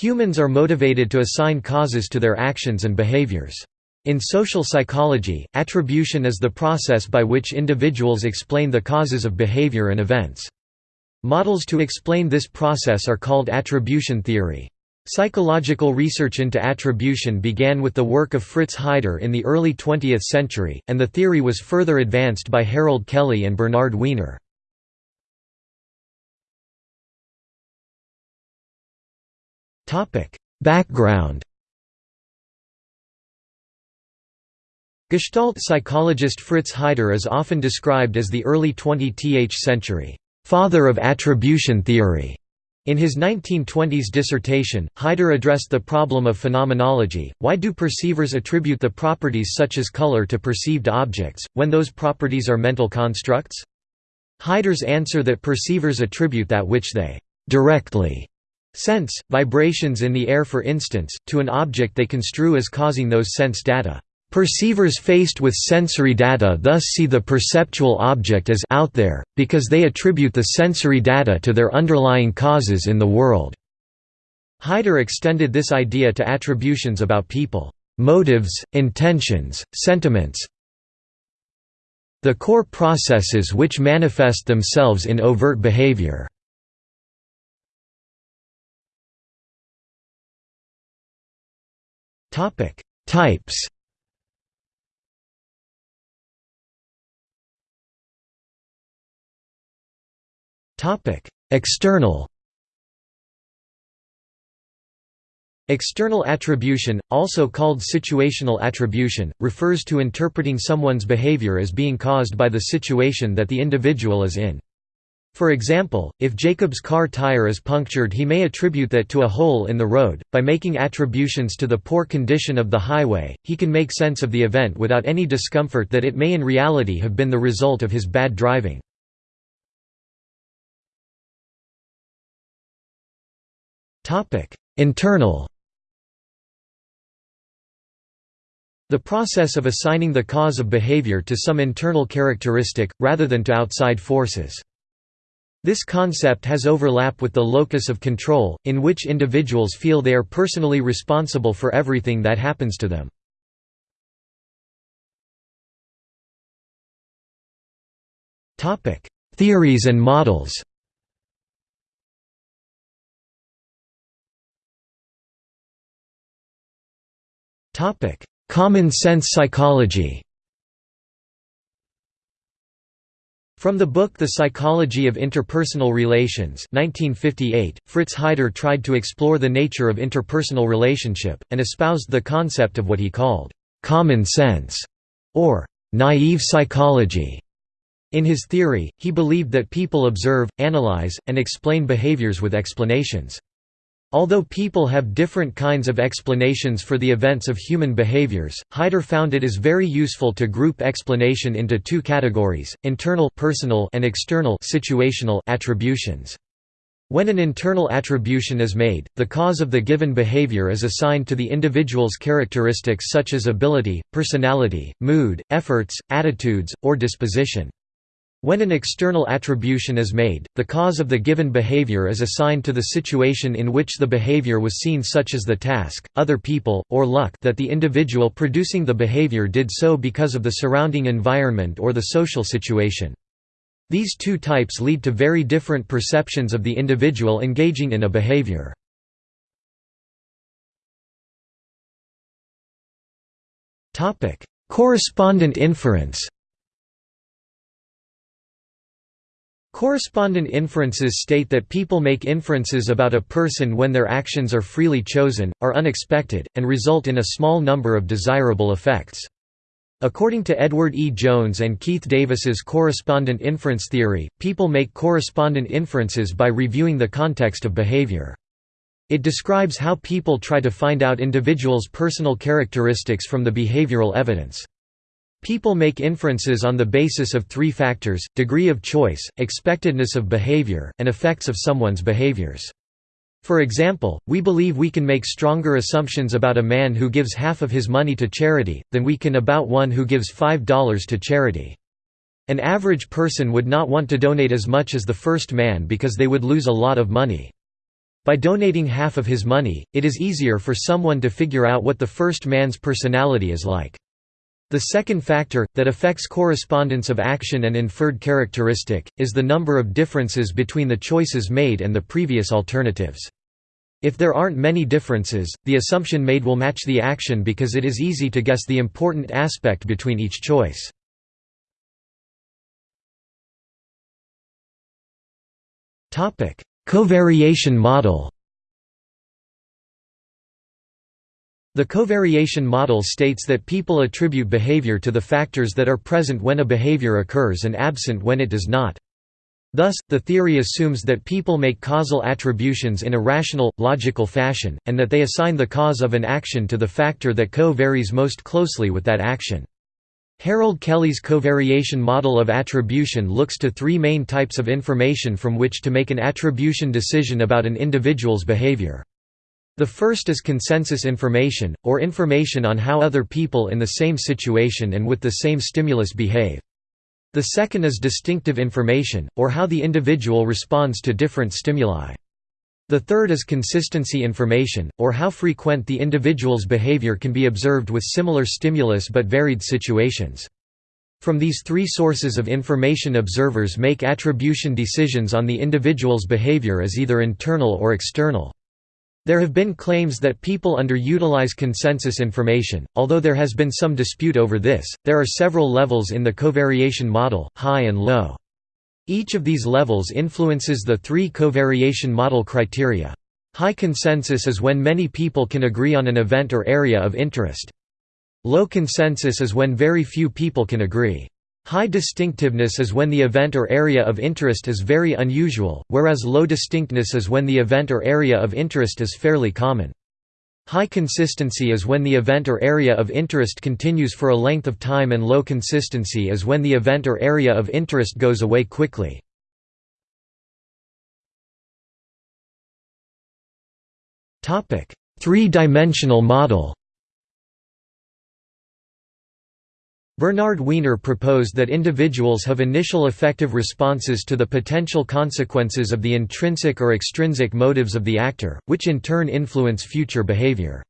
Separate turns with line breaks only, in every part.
Humans are motivated to assign causes to their actions and behaviors. In social psychology, attribution is the process by which individuals explain the causes of behavior and events. Models to explain this process are called attribution theory. Psychological research into attribution began with the work of Fritz Heider in the early 20th century, and the theory was further advanced by Harold Kelley and Bernard Weiner. Background Gestalt psychologist Fritz Heider is often described as the early 20th century father of attribution theory. In his 1920s dissertation, Heider addressed the problem of phenomenology, why do perceivers attribute the properties such as color to perceived objects, when those properties are mental constructs? Heider's answer that perceivers attribute that which they directly sense, vibrations in the air for instance, to an object they construe as causing those sense data. Perceivers faced with sensory data thus see the perceptual object as out there, because they attribute the sensory data to their underlying causes in the world. Heider extended this idea to attributions about people, motives, intentions, sentiments, the core processes which manifest themselves in overt behavior. Types. Topic. External. External attribution, also called situational attribution, refers to interpreting someone's behavior as being caused by the situation that the individual is in. For example, if Jacob's car tire is punctured he may attribute that to a hole in the road. By making attributions to the poor condition of the highway, he can make sense of the event without any discomfort that it may in reality have been the result of his bad driving. Internal The process of assigning the cause of behavior to some internal characteristic, rather than to outside forces. This concept has overlap with the locus of control, in which individuals feel they are personally responsible for everything that happens to them. Theories and models Common sense psychology From the book The Psychology of Interpersonal Relations 1958, Fritz Heider tried to explore the nature of interpersonal relationship, and espoused the concept of what he called, "...common sense", or "...naive psychology". In his theory, he believed that people observe, analyze, and explain behaviors with explanations. Although people have different kinds of explanations for the events of human behaviors, Heider found it is very useful to group explanation into two categories, internal personal and external situational attributions. When an internal attribution is made, the cause of the given behavior is assigned to the individual's characteristics such as ability, personality, mood, efforts, attitudes, or disposition. When an external attribution is made, the cause of the given behavior is assigned to the situation in which the behavior was seen such as the task, other people, or luck that the individual producing the behavior did so because of the surrounding environment or the social situation. These two types lead to very different perceptions of the individual engaging in a behavior. Correspondent inference Correspondent inferences state that people make inferences about a person when their actions are freely chosen, are unexpected, and result in a small number of desirable effects. According to Edward E. Jones and Keith Davis's correspondent inference theory, people make correspondent inferences by reviewing the context of behavior. It describes how people try to find out individuals' personal characteristics from the behavioral evidence. People make inferences on the basis of three factors, degree of choice, expectedness of behavior, and effects of someone's behaviors. For example, we believe we can make stronger assumptions about a man who gives half of his money to charity, than we can about one who gives $5 to charity. An average person would not want to donate as much as the first man because they would lose a lot of money. By donating half of his money, it is easier for someone to figure out what the first man's personality is like. The second factor, that affects correspondence of action and inferred characteristic, is the number of differences between the choices made and the previous alternatives. If there aren't many differences, the assumption made will match the action because it is easy to guess the important aspect between each choice. Covariation model The covariation model states that people attribute behavior to the factors that are present when a behavior occurs and absent when it does not. Thus, the theory assumes that people make causal attributions in a rational, logical fashion, and that they assign the cause of an action to the factor that co-varies most closely with that action. Harold Kelley's covariation model of attribution looks to three main types of information from which to make an attribution decision about an individual's behavior. The first is consensus information, or information on how other people in the same situation and with the same stimulus behave. The second is distinctive information, or how the individual responds to different stimuli. The third is consistency information, or how frequent the individual's behavior can be observed with similar stimulus but varied situations. From these three sources of information observers make attribution decisions on the individual's behavior as either internal or external. There have been claims that people underutilize consensus information, although there has been some dispute over this. There are several levels in the covariation model, high and low. Each of these levels influences the three covariation model criteria. High consensus is when many people can agree on an event or area of interest. Low consensus is when very few people can agree. High distinctiveness is when the event or area of interest is very unusual, whereas low distinctness is when the event or area of interest is fairly common. High consistency is when the event or area of interest continues for a length of time and low consistency is when the event or area of interest goes away quickly. Three-dimensional model Bernard Weiner proposed that individuals have initial effective responses to the potential consequences of the intrinsic or extrinsic motives of the actor, which in turn influence future behavior.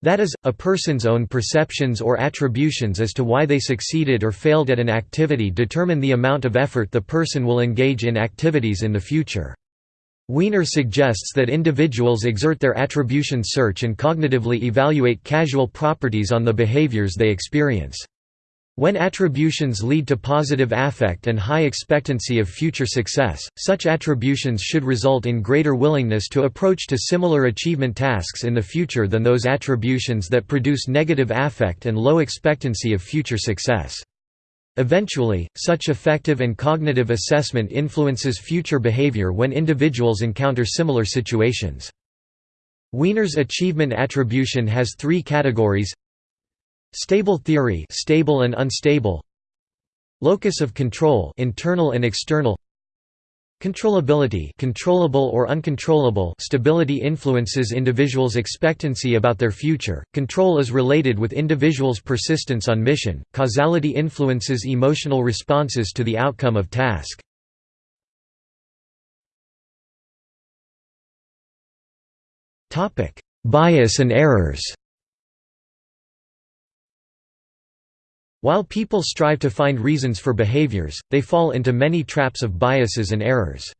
That is, a person's own perceptions or attributions as to why they succeeded or failed at an activity determine the amount of effort the person will engage in activities in the future. Weiner suggests that individuals exert their attribution search and cognitively evaluate causal properties on the behaviors they experience. When attributions lead to positive affect and high expectancy of future success, such attributions should result in greater willingness to approach to similar achievement tasks in the future than those attributions that produce negative affect and low expectancy of future success. Eventually, such affective and cognitive assessment influences future behavior when individuals encounter similar situations. Weiner's achievement attribution has three categories Stable theory stable and unstable Locus of control internal and external Controllability controllable or uncontrollable stability influences individuals' expectancy about their future, control is related with individuals' persistence on mission, causality influences emotional responses to the outcome of task. Bias and errors While people strive to find reasons for behaviors, they fall into many traps of biases and errors.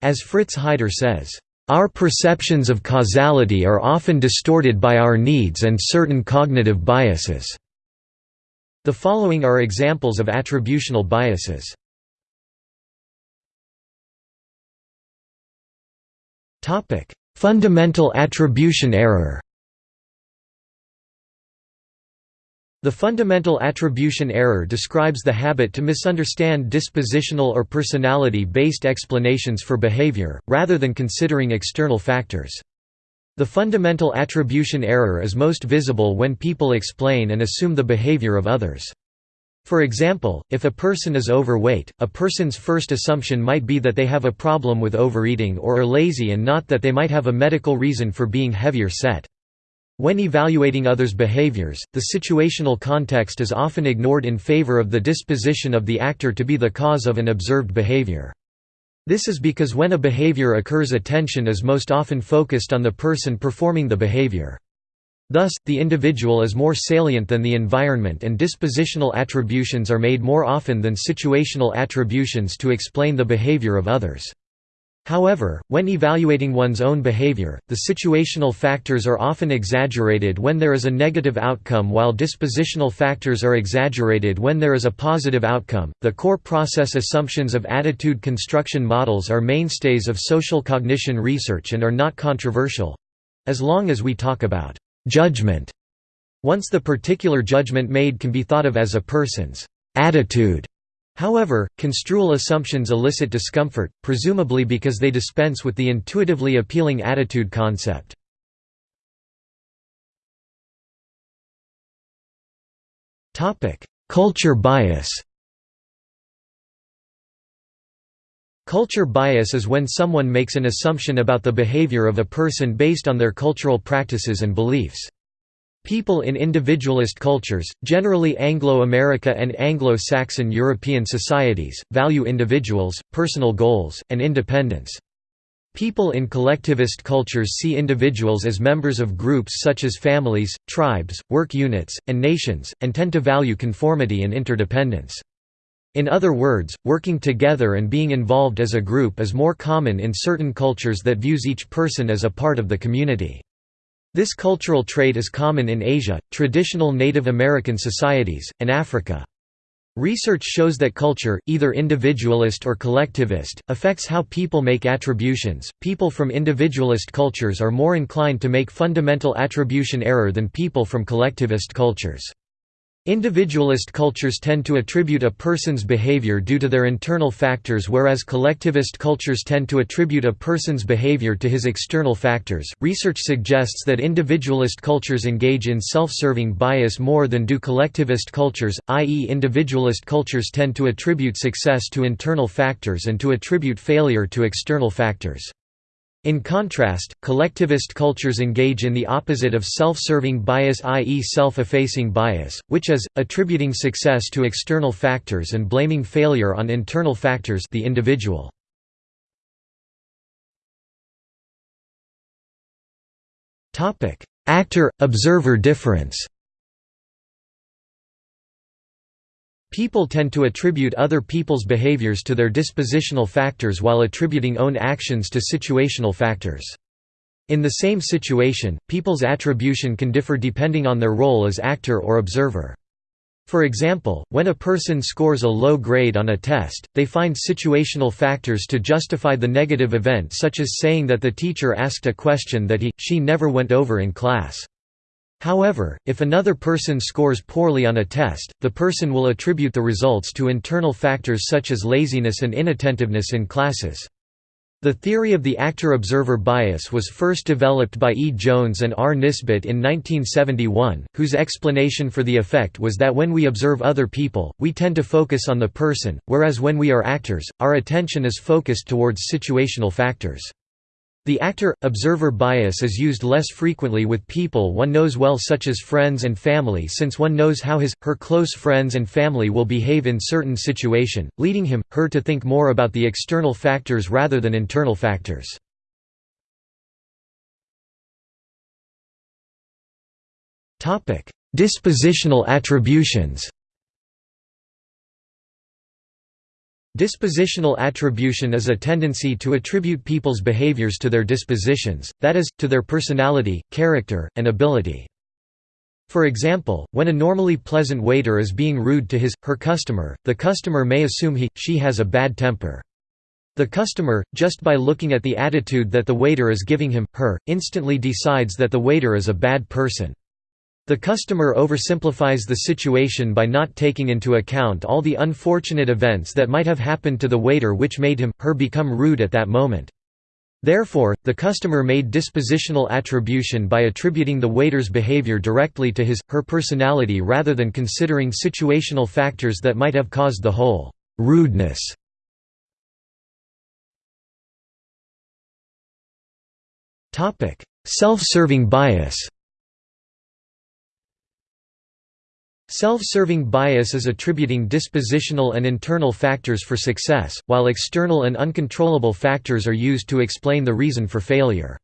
As Fritz Heider says, "...our perceptions of causality are often distorted by our needs and certain cognitive biases." The following are examples of attributional biases. Fundamental attribution error The fundamental attribution error describes the habit to misunderstand dispositional or personality-based explanations for behavior, rather than considering external factors. The fundamental attribution error is most visible when people explain and assume the behavior of others. For example, if a person is overweight, a person's first assumption might be that they have a problem with overeating or are lazy and not that they might have a medical reason for being heavier set. When evaluating others' behaviors, the situational context is often ignored in favor of the disposition of the actor to be the cause of an observed behavior. This is because when a behavior occurs attention is most often focused on the person performing the behavior. Thus, the individual is more salient than the environment and dispositional attributions are made more often than situational attributions to explain the behavior of others. However, when evaluating one's own behavior, the situational factors are often exaggerated when there is a negative outcome while dispositional factors are exaggerated when there is a positive outcome. The core process assumptions of attitude construction models are mainstays of social cognition research and are not controversial as long as we talk about judgment. Once the particular judgment made can be thought of as a person's attitude However, construal assumptions elicit discomfort, presumably because they dispense with the intuitively appealing attitude concept. Culture bias Culture bias is when someone makes an assumption about the behavior of a person based on their cultural practices and beliefs. People in individualist cultures, generally Anglo-America and Anglo-Saxon European societies, value individuals, personal goals, and independence. People in collectivist cultures see individuals as members of groups such as families, tribes, work units, and nations, and tend to value conformity and interdependence. In other words, working together and being involved as a group is more common in certain cultures that views each person as a part of the community. This cultural trait is common in Asia, traditional Native American societies, and Africa. Research shows that culture, either individualist or collectivist, affects how people make attributions. People from individualist cultures are more inclined to make fundamental attribution error than people from collectivist cultures. Individualist cultures tend to attribute a person's behavior due to their internal factors whereas collectivist cultures tend to attribute a person's behavior to his external factors. Research suggests that individualist cultures engage in self-serving bias more than do collectivist cultures, i.e. individualist cultures tend to attribute success to internal factors and to attribute failure to external factors. In contrast, collectivist cultures engage in the opposite of self-serving bias i.e. self-effacing bias, which is, attributing success to external factors and blaming failure on internal factors the individual. Actor-observer difference People tend to attribute other people's behaviors to their dispositional factors while attributing own actions to situational factors. In the same situation, people's attribution can differ depending on their role as actor or observer. For example, when a person scores a low grade on a test, they find situational factors to justify the negative event such as saying that the teacher asked a question that he, she never went over in class. However, if another person scores poorly on a test, the person will attribute the results to internal factors such as laziness and inattentiveness in classes. The theory of the actor-observer bias was first developed by E. Jones and R. Nisbett in 1971, whose explanation for the effect was that when we observe other people, we tend to focus on the person, whereas when we are actors, our attention is focused towards situational factors. The actor-observer bias is used less frequently with people one knows well such as friends and family since one knows how his, her close friends and family will behave in certain situation, leading him, her to think more about the external factors rather than internal factors. Dispositional attributions Dispositional attribution is a tendency to attribute people's behaviors to their dispositions, that is, to their personality, character, and ability. For example, when a normally pleasant waiter is being rude to his, her customer, the customer may assume he, she has a bad temper. The customer, just by looking at the attitude that the waiter is giving him, her, instantly decides that the waiter is a bad person. The customer oversimplifies the situation by not taking into account all the unfortunate events that might have happened to the waiter which made him, her become rude at that moment. Therefore, the customer made dispositional attribution by attributing the waiter's behavior directly to his, her personality rather than considering situational factors that might have caused the whole rudeness. Self-serving bias Self-serving bias is attributing dispositional and internal factors for success, while external and uncontrollable factors are used to explain the reason for failure.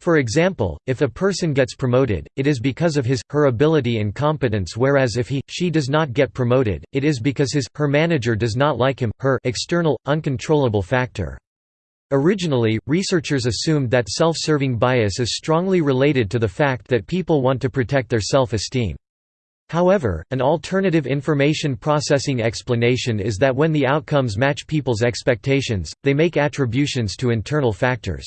For example, if a person gets promoted, it is because of his, her ability and competence whereas if he, she does not get promoted, it is because his, her manager does not like him, her external, uncontrollable factor. Originally, researchers assumed that self-serving bias is strongly related to the fact that people want to protect their self-esteem. However, an alternative information processing explanation is that when the outcomes match people's expectations, they make attributions to internal factors.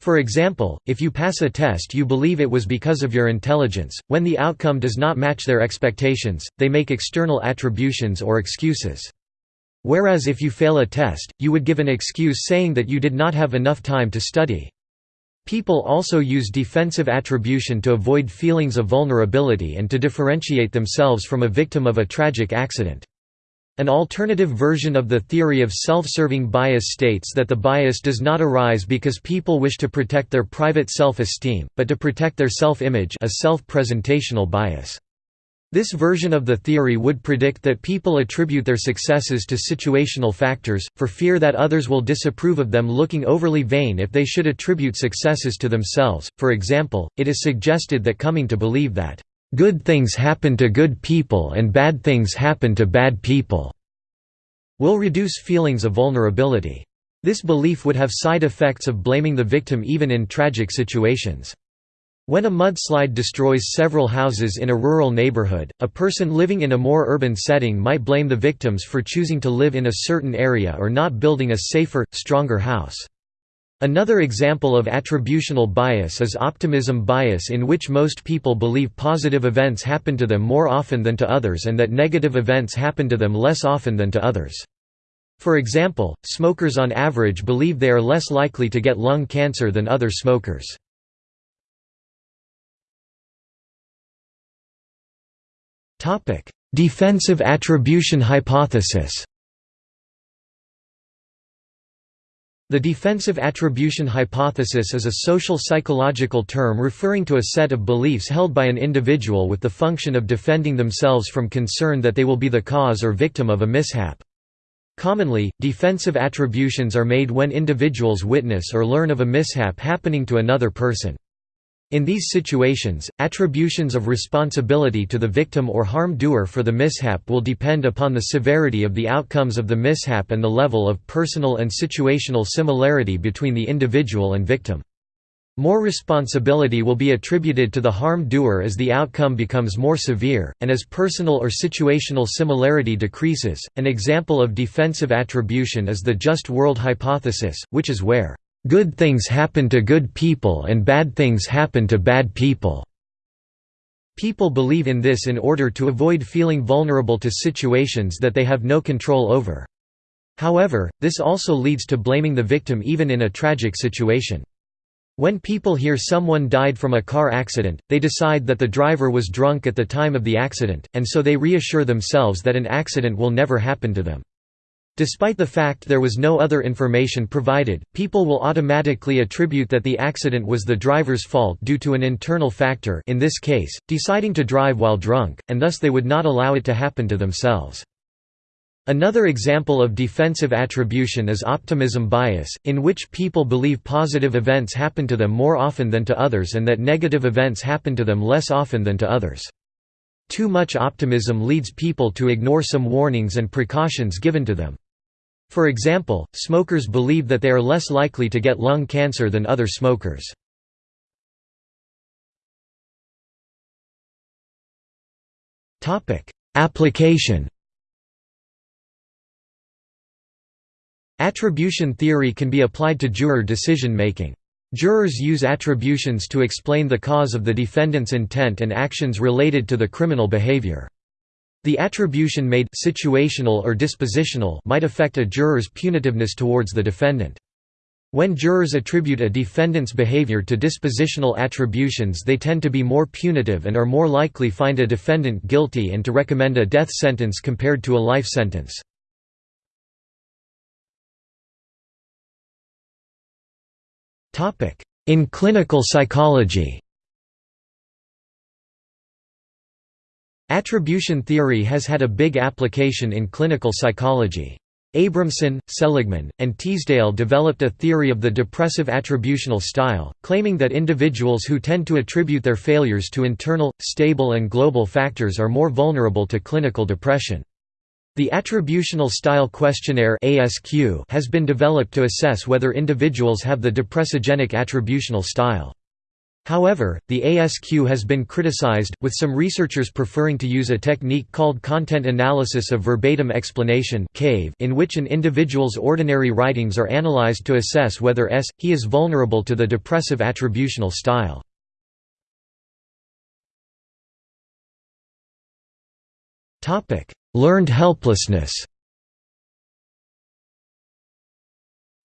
For example, if you pass a test you believe it was because of your intelligence, when the outcome does not match their expectations, they make external attributions or excuses. Whereas if you fail a test, you would give an excuse saying that you did not have enough time to study. People also use defensive attribution to avoid feelings of vulnerability and to differentiate themselves from a victim of a tragic accident. An alternative version of the theory of self-serving bias states that the bias does not arise because people wish to protect their private self-esteem, but to protect their self-image a self-presentational bias. This version of the theory would predict that people attribute their successes to situational factors, for fear that others will disapprove of them looking overly vain if they should attribute successes to themselves. For example, it is suggested that coming to believe that, "...good things happen to good people and bad things happen to bad people," will reduce feelings of vulnerability. This belief would have side effects of blaming the victim even in tragic situations. When a mudslide destroys several houses in a rural neighborhood, a person living in a more urban setting might blame the victims for choosing to live in a certain area or not building a safer, stronger house. Another example of attributional bias is optimism bias in which most people believe positive events happen to them more often than to others and that negative events happen to them less often than to others. For example, smokers on average believe they are less likely to get lung cancer than other smokers. Defensive attribution hypothesis The defensive attribution hypothesis is a social psychological term referring to a set of beliefs held by an individual with the function of defending themselves from concern that they will be the cause or victim of a mishap. Commonly, defensive attributions are made when individuals witness or learn of a mishap happening to another person. In these situations, attributions of responsibility to the victim or harm doer for the mishap will depend upon the severity of the outcomes of the mishap and the level of personal and situational similarity between the individual and victim. More responsibility will be attributed to the harm doer as the outcome becomes more severe, and as personal or situational similarity decreases. An example of defensive attribution is the just world hypothesis, which is where Good things happen to good people and bad things happen to bad people. People believe in this in order to avoid feeling vulnerable to situations that they have no control over. However, this also leads to blaming the victim even in a tragic situation. When people hear someone died from a car accident, they decide that the driver was drunk at the time of the accident, and so they reassure themselves that an accident will never happen to them. Despite the fact there was no other information provided, people will automatically attribute that the accident was the driver's fault due to an internal factor in this case, deciding to drive while drunk, and thus they would not allow it to happen to themselves. Another example of defensive attribution is optimism bias, in which people believe positive events happen to them more often than to others and that negative events happen to them less often than to others. Too much optimism leads people to ignore some warnings and precautions given to them. For example, smokers believe that they are less likely to get lung cancer than other smokers. Application Attribution theory can be applied to juror decision-making. Jurors use attributions to explain the cause of the defendant's intent and actions related to the criminal behavior. The attribution made situational or dispositional might affect a juror's punitiveness towards the defendant. When jurors attribute a defendant's behavior to dispositional attributions they tend to be more punitive and are more likely to find a defendant guilty and to recommend a death sentence compared to a life sentence. In clinical psychology Attribution theory has had a big application in clinical psychology. Abramson, Seligman, and Teasdale developed a theory of the depressive attributional style, claiming that individuals who tend to attribute their failures to internal, stable and global factors are more vulnerable to clinical depression. The Attributional Style Questionnaire has been developed to assess whether individuals have the depressogenic attributional style. However, the ASQ has been criticized, with some researchers preferring to use a technique called content analysis of verbatim explanation in which an individual's ordinary writings are analyzed to assess whether S. he is vulnerable to the depressive attributional style. Learned helplessness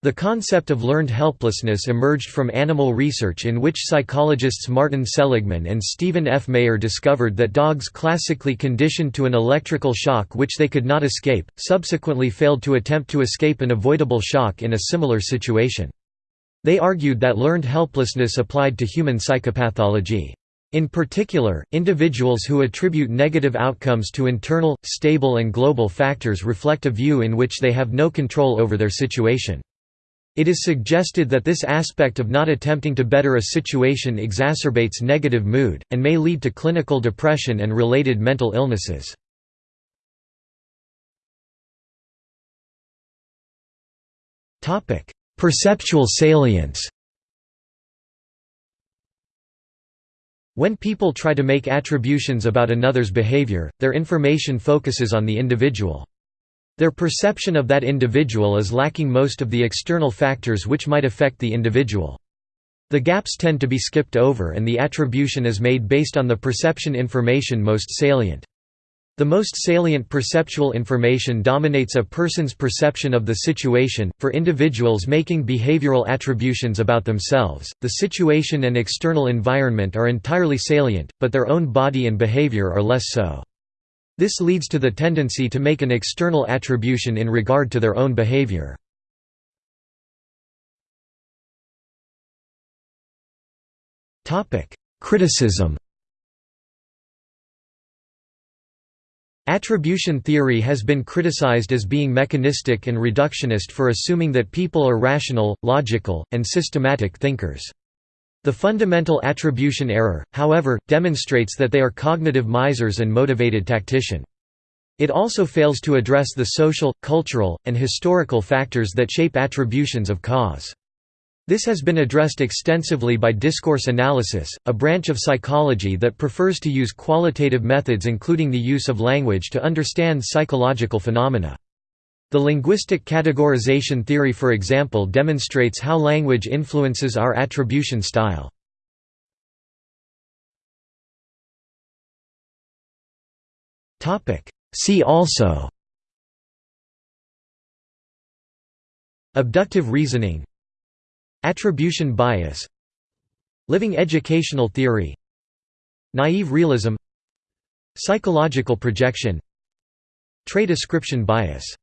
The concept of learned helplessness emerged from animal research in which psychologists Martin Seligman and Stephen F. Maier discovered that dogs classically conditioned to an electrical shock which they could not escape, subsequently failed to attempt to escape an avoidable shock in a similar situation. They argued that learned helplessness applied to human psychopathology. In particular, individuals who attribute negative outcomes to internal, stable and global factors reflect a view in which they have no control over their situation. It is suggested that this aspect of not attempting to better a situation exacerbates negative mood, and may lead to clinical depression and related mental illnesses. Perceptual salience When people try to make attributions about another's behavior, their information focuses on the individual. Their perception of that individual is lacking most of the external factors which might affect the individual. The gaps tend to be skipped over and the attribution is made based on the perception information most salient. The most salient perceptual information dominates a person's perception of the situation. For individuals making behavioral attributions about themselves, the situation and external environment are entirely salient, but their own body and behavior are less so. This leads to the tendency to make an external attribution in regard to their own behavior. Criticism Attribution theory has been criticized as being mechanistic and reductionist for assuming that people are rational, logical, and systematic thinkers. The fundamental attribution error, however, demonstrates that they are cognitive misers and motivated tactician. It also fails to address the social, cultural, and historical factors that shape attributions of cause. This has been addressed extensively by discourse analysis, a branch of psychology that prefers to use qualitative methods including the use of language to understand psychological phenomena. The linguistic categorization theory for example demonstrates how language influences our attribution style. See also Abductive reasoning Attribution bias Living educational theory Naive realism Psychological projection Trait ascription bias